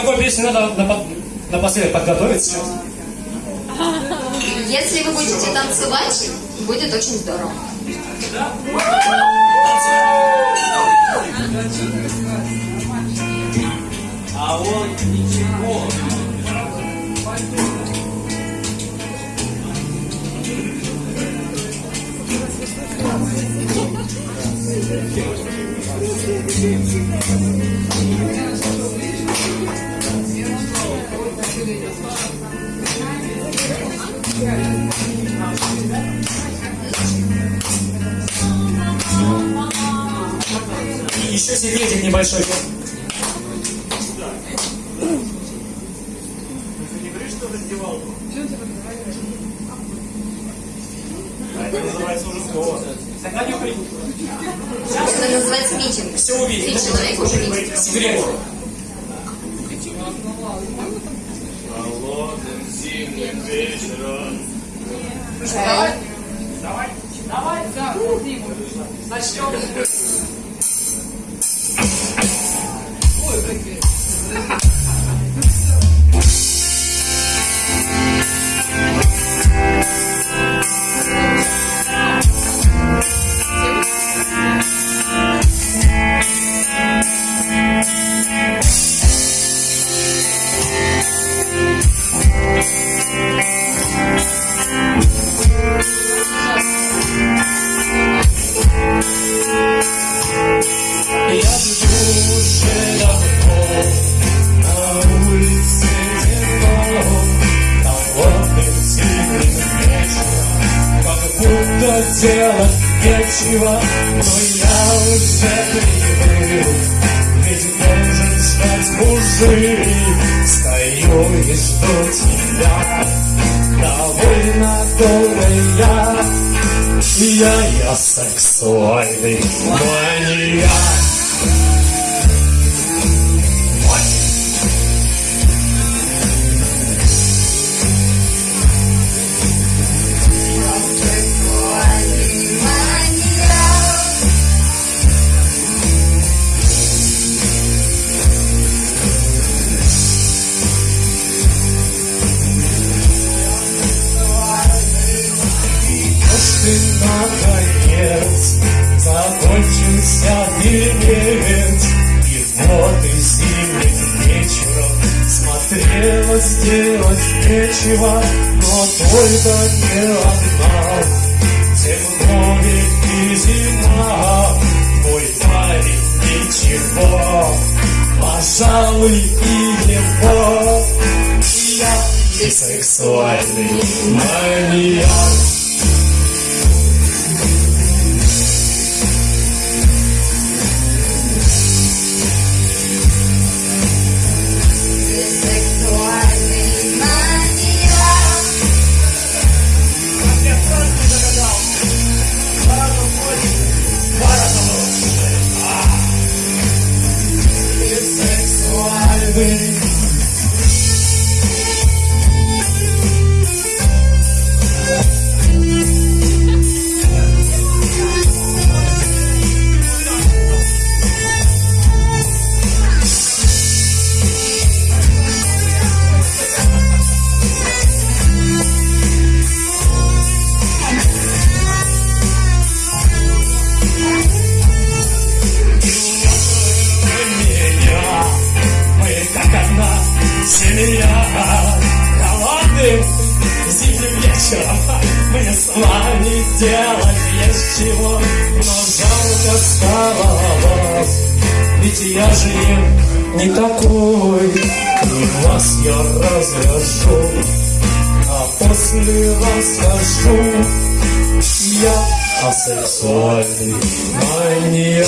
такой песни надо напо- напоследок подготовиться. Если вы будете танцевать, будет очень здорово. А вот ничего. И еще секретик небольшой. Это называется уже слово. Тогда не при- Это называется митинг. Все увидите. Три человека уже видят. Секрет. Зимним вечером. Давай. Я делать нечего, но я уже привык, ведь должен ждать мужик, стою и жду тебя, довольно долго я, я, я сексуальный маньяк. Наконец закончился фильмец И вот и зимним вечером смотрела сделать нечего Но только не одна Темно и зима Мой парень ничего. Пожалуй и его. Я и сексуальный маньяк сексуальный Мне с вами делать есть чего Но жалко стало вас Ведь я же не такой И вас я развяжу А после расскажу Я асексуальный маньяк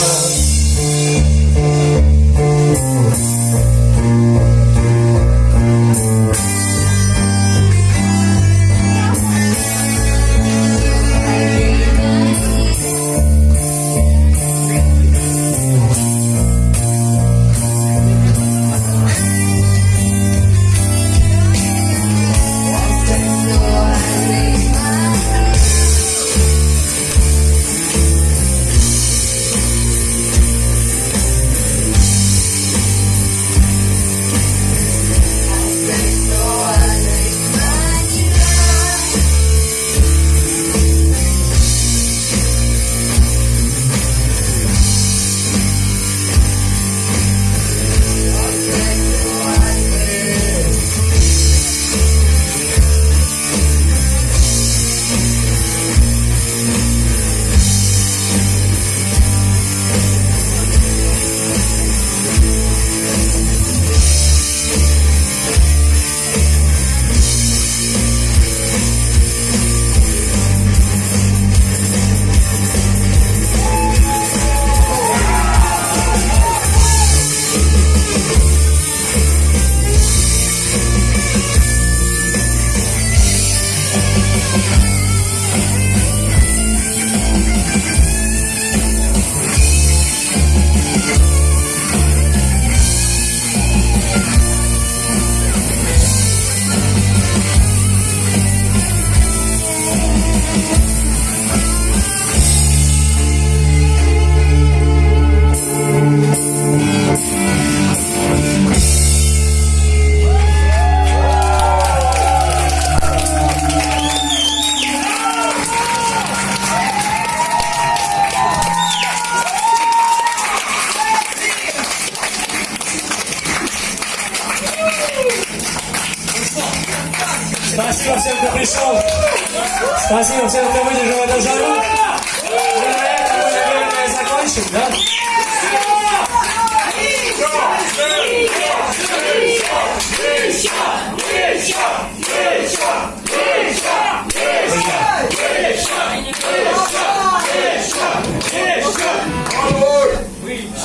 Спасибо всем, кто выдержал эту жару. Мы на этом, наверное, закончим, да?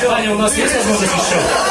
Аня, у нас есть возможность еще?